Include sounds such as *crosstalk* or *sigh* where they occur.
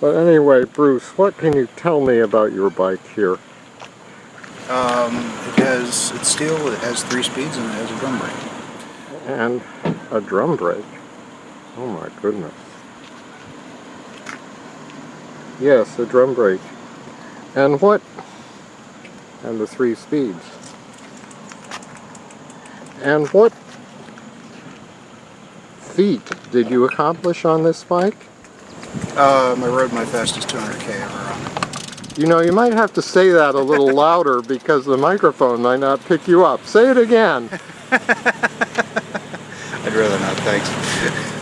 But anyway, Bruce, what can you tell me about your bike here? Um, it has, it's steel, it has three speeds, and it has a drum brake. And a drum brake. Oh my goodness. Yes, a drum brake. And what? And the three speeds. And what feat did you accomplish on this bike? Um, I rode my fastest 200k ever on. You know, you might have to say that a little *laughs* louder because the microphone might not pick you up. Say it again. *laughs* I'd rather not, thanks.